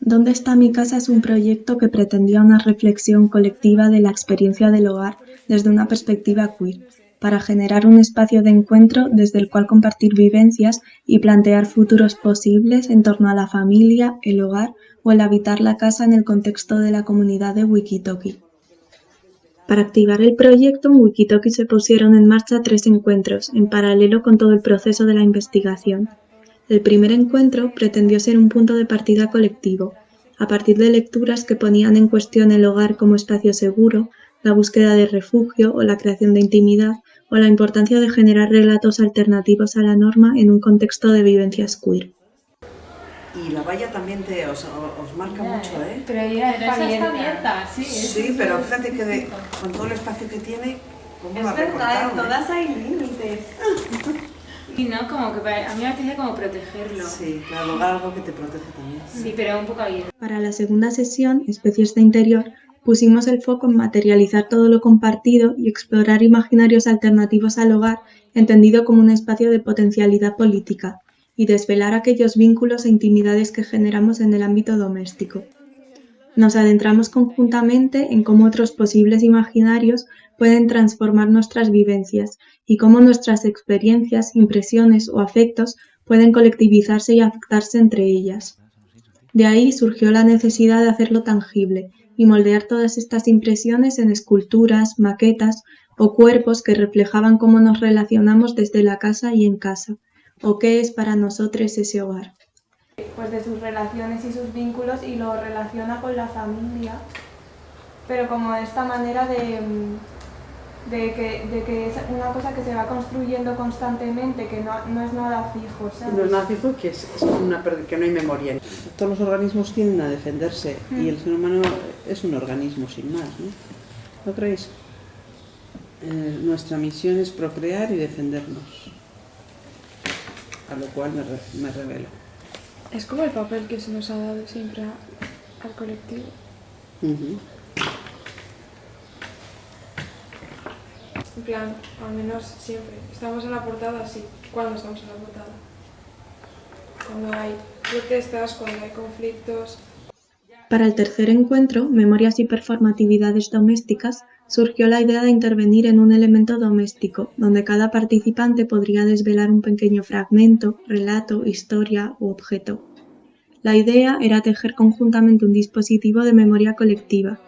¿Dónde está mi casa? es un proyecto que pretendía una reflexión colectiva de la experiencia del hogar desde una perspectiva queer, para generar un espacio de encuentro desde el cual compartir vivencias y plantear futuros posibles en torno a la familia, el hogar o el habitar la casa en el contexto de la comunidad de Wikitoki. Para activar el proyecto, en Wikitoki se pusieron en marcha tres encuentros, en paralelo con todo el proceso de la investigación. El primer encuentro pretendió ser un punto de partida colectivo, a partir de lecturas que ponían en cuestión el hogar como espacio seguro, la búsqueda de refugio o la creación de intimidad, o la importancia de generar relatos alternativos a la norma en un contexto de vivencias queer. Y la valla también te, os, marca mucho, ¿eh? Pero ella está abierta, sí. Sí, pero fíjate que con todo el espacio que tiene, ¿cómo es la verdad, en todas hay límites. Y no, como que a mí me apetece como protegerlo. Sí, claro, algo que te protege también. Sí, pero un poco abierto. Para la segunda sesión, Especies de Interior, pusimos el foco en materializar todo lo compartido y explorar imaginarios alternativos al hogar, entendido como un espacio de potencialidad política, y desvelar aquellos vínculos e intimidades que generamos en el ámbito doméstico. Nos adentramos conjuntamente en cómo otros posibles imaginarios pueden transformar nuestras vivencias y cómo nuestras experiencias, impresiones o afectos pueden colectivizarse y afectarse entre ellas. De ahí surgió la necesidad de hacerlo tangible y moldear todas estas impresiones en esculturas, maquetas o cuerpos que reflejaban cómo nos relacionamos desde la casa y en casa, o qué es para nosotros ese hogar. Pues de sus relaciones y sus vínculos y lo relaciona con la familia, pero como esta manera de, de que, de que, es una cosa que se va construyendo constantemente, que no, no es nada fijo. No es nada fijo, que, es, una, que no hay memoria. Todos los organismos tienden a defenderse y el ser humano es un organismo sin más. ¿no, ¿No creéis? Eh, nuestra misión es procrear y defendernos, a lo cual me, me revelo. Es como el papel que se nos ha dado siempre al colectivo. En plan, al menos siempre. Estamos en la portada, sí. ¿Cuándo estamos en la portada? Cuando hay protestas, cuando hay conflictos. Para el tercer encuentro, Memorias y Performatividades Domésticas, surgió la idea de intervenir en un elemento doméstico, donde cada participante podría desvelar un pequeño fragmento, relato, historia u objeto. La idea era tejer conjuntamente un dispositivo de memoria colectiva,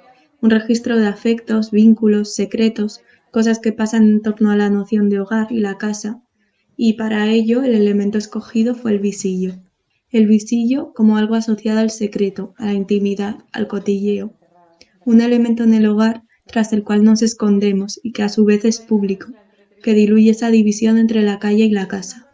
un registro de afectos, vínculos, secretos, cosas que pasan en torno a la noción de hogar y la casa, y para ello el elemento escogido fue el visillo. El visillo como algo asociado al secreto, a la intimidad, al cotilleo. Un elemento en el hogar tras el cual nos escondemos y que a su vez es público, que diluye esa división entre la calle y la casa.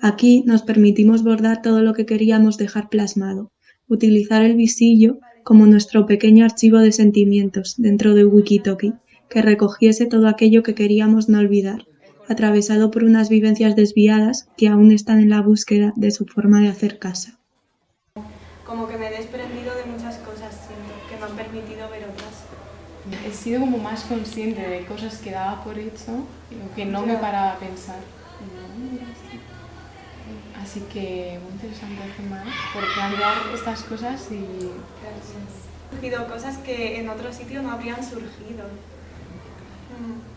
Aquí nos permitimos bordar todo lo que queríamos dejar plasmado, utilizar el visillo como nuestro pequeño archivo de sentimientos dentro de Wikitoki, que recogiese todo aquello que queríamos no olvidar, atravesado por unas vivencias desviadas que aún están en la búsqueda de su forma de hacer casa. Como que me he desprendido de muchas cosas que me han permitido ver otras. He sido como más consciente de cosas que daba por hecho o que no me paraba a pensar. Así que muy interesante por plantear estas cosas y... Han surgido cosas que en otro sitio no habrían surgido. Mm.